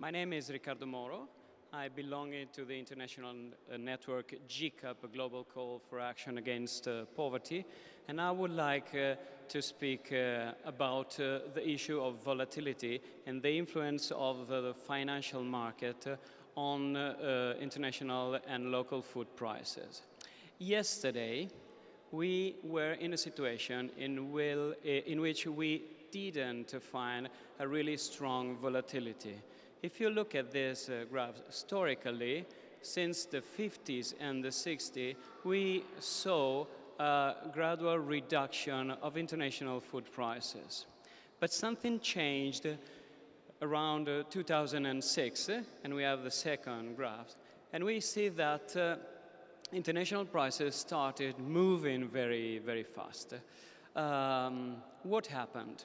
My name is Riccardo Moro. I belong to the international uh, network GCAP, global call for action against uh, poverty. And I would like uh, to speak uh, about uh, the issue of volatility and the influence of the financial market uh, on international and local food prices. Yesterday, we were in a situation in, will, in which we didn't find a really strong volatility. If you look at this uh, graph historically, since the 50s and the 60s, we saw a gradual reduction of international food prices. But something changed around uh, 2006, uh, and we have the second graph, and we see that uh, international prices started moving very, very fast. Um, what happened?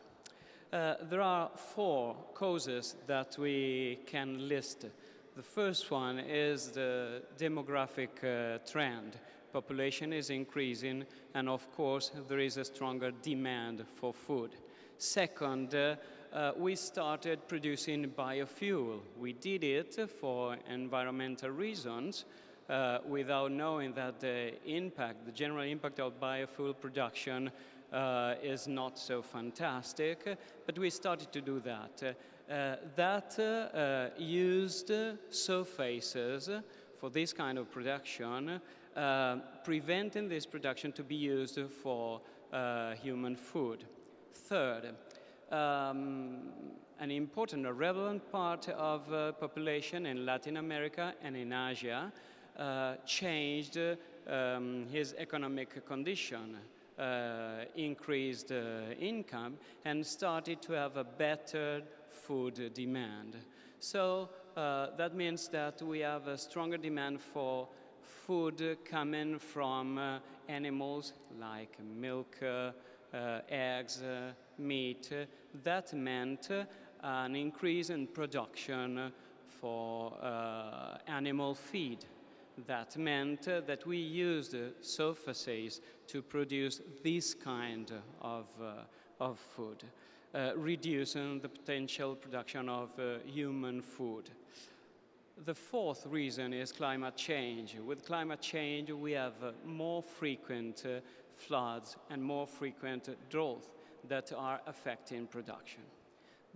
Uh, there are four causes that we can list. The first one is the demographic uh, trend. Population is increasing, and of course, there is a stronger demand for food. Second, uh, uh, we started producing biofuel. We did it for environmental reasons, uh, without knowing that the impact, the general impact of biofuel production uh, is not so fantastic, but we started to do that. Uh, that uh, used surfaces for this kind of production, uh, preventing this production to be used for uh, human food. Third, um, an important or relevant part of uh, population in Latin America and in Asia changed um, his economic condition uh, increased uh, income and started to have a better food demand. So uh, that means that we have a stronger demand for food coming from uh, animals like milk, uh, uh, eggs, meat. That meant an increase in production for animal feed. That meant that we used surfaces to produce this kind of, uh, of food, uh, reducing the potential production of uh, human food. The fourth reason is climate change. With climate change, we have more frequent floods and more frequent drought that are affecting production.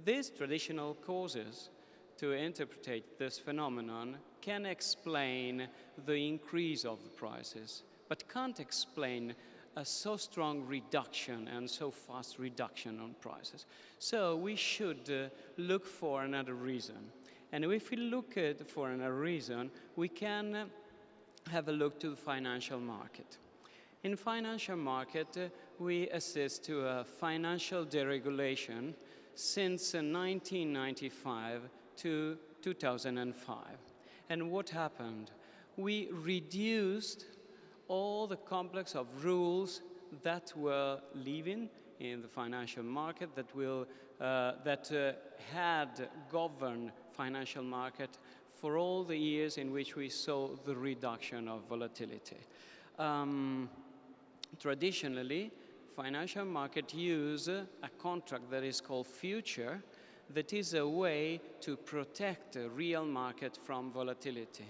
These traditional causes to interpret this phenomenon can explain the increase of the prices, but can't explain a so strong reduction and so fast reduction on prices. So we should uh, look for another reason. And if we look at for another reason, we can have a look to the financial market. In financial market, uh, we assist to a financial deregulation since 1995 uh, to 2005. And what happened? We reduced all the complex of rules that were living in the financial market that will uh, that uh, had governed financial market for all the years in which we saw the reduction of volatility. Um, traditionally, financial market use a contract that is called future that is a way to protect the real market from volatility.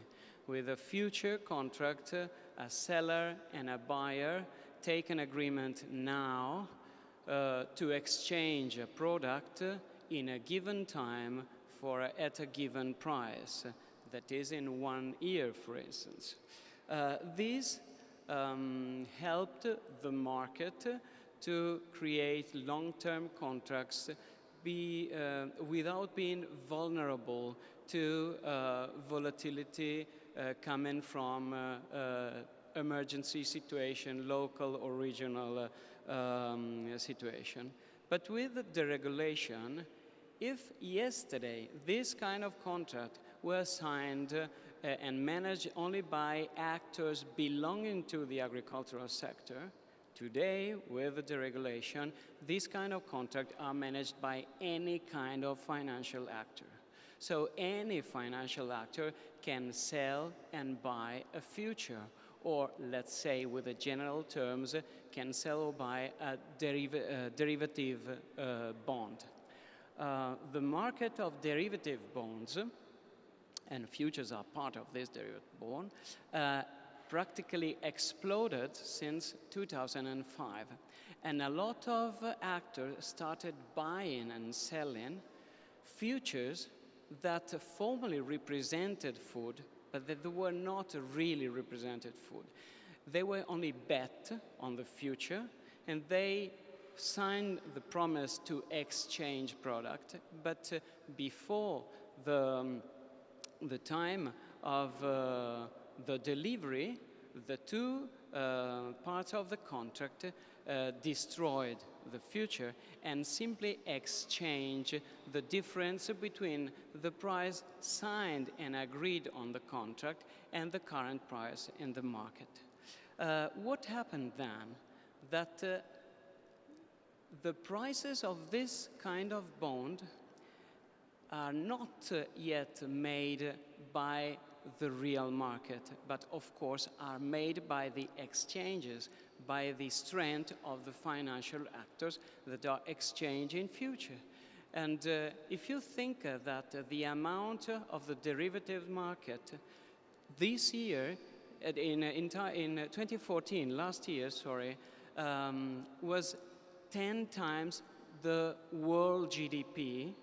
With a future contract, a seller and a buyer take an agreement now uh, to exchange a product in a given time for a, at a given price, that is in one year, for instance. Uh, this um, helped the market to create long-term contracts be, uh, without being vulnerable to uh, volatility uh, coming from emergency situation, local or regional um, situation. But with the regulation, if yesterday this kind of contract were signed uh, and managed only by actors belonging to the agricultural sector, Today, with the deregulation, these kind of contracts are managed by any kind of financial actor. So any financial actor can sell and buy a future, or let's say with the general terms, can sell or buy a deriv uh, derivative uh, bond. uh, the market of derivative bonds, and futures are part of this derivative bond, uh, practically exploded since 2005. And a lot of actors started buying and selling futures that formerly represented food, but that they were not really represented food. They were only bet on the future, and they signed the promise to exchange product, but uh, before the, um, the time of uh, the delivery, the two uh, parts of the contract uh, destroyed the future and simply exchange the difference between the price signed and agreed on the contract and the current price in the market. Uh, what happened then? That uh, the prices of this kind of bond are not uh, yet made by the real market, but of course are made by the exchanges, by the strength of the financial actors that are exchanging future. And uh, if you think uh, that uh, the amount of the derivative market this year, in, uh, in, in 2014, last year, sorry, um, was 10 times the world GDP,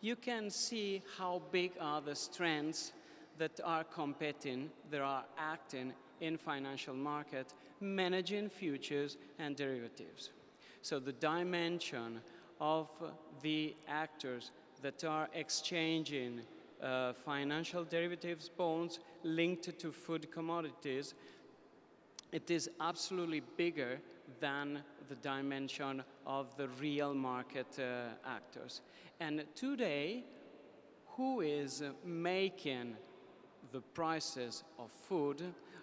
you can see how big are the strengths that are competing, that are acting in financial market, managing futures and derivatives. So the dimension of the actors that are exchanging uh, financial derivatives bonds linked to food commodities, it is absolutely bigger than the dimension of the real market uh, actors. And today, who is making the prices of food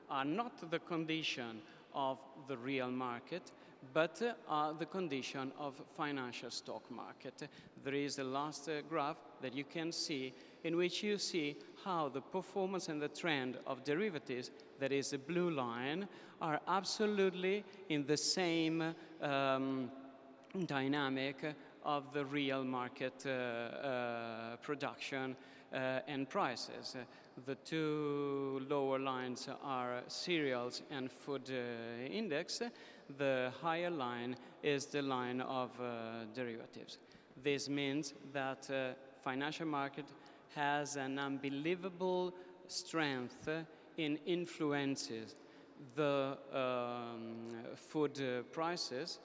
are not the condition of the real market, but uh, are the condition of financial stock market. There is a last uh, graph that you can see in which you see how the performance and the trend of derivatives, that is the blue line, are absolutely in the same um, dynamic of the real market uh, uh, production uh, and prices. The two lower lines are cereals and food uh, index. The higher line is the line of uh, derivatives. This means that uh, financial market has an unbelievable strength in influences the um, food uh, prices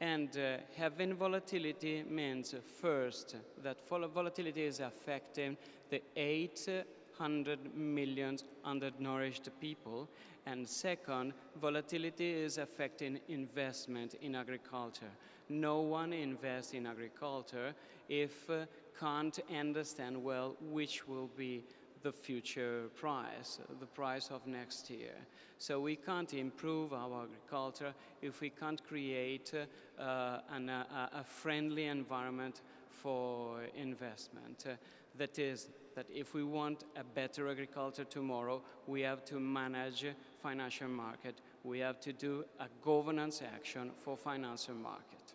and uh, having volatility means first that volatility is affecting the 800 million undernourished people and second, volatility is affecting investment in agriculture. No one invests in agriculture if uh, can't understand well which will be the future price, the price of next year. So we can't improve our agriculture if we can't create uh, an, uh, a friendly environment for investment. Uh, that is, that if we want a better agriculture tomorrow, we have to manage financial market. We have to do a governance action for financial market.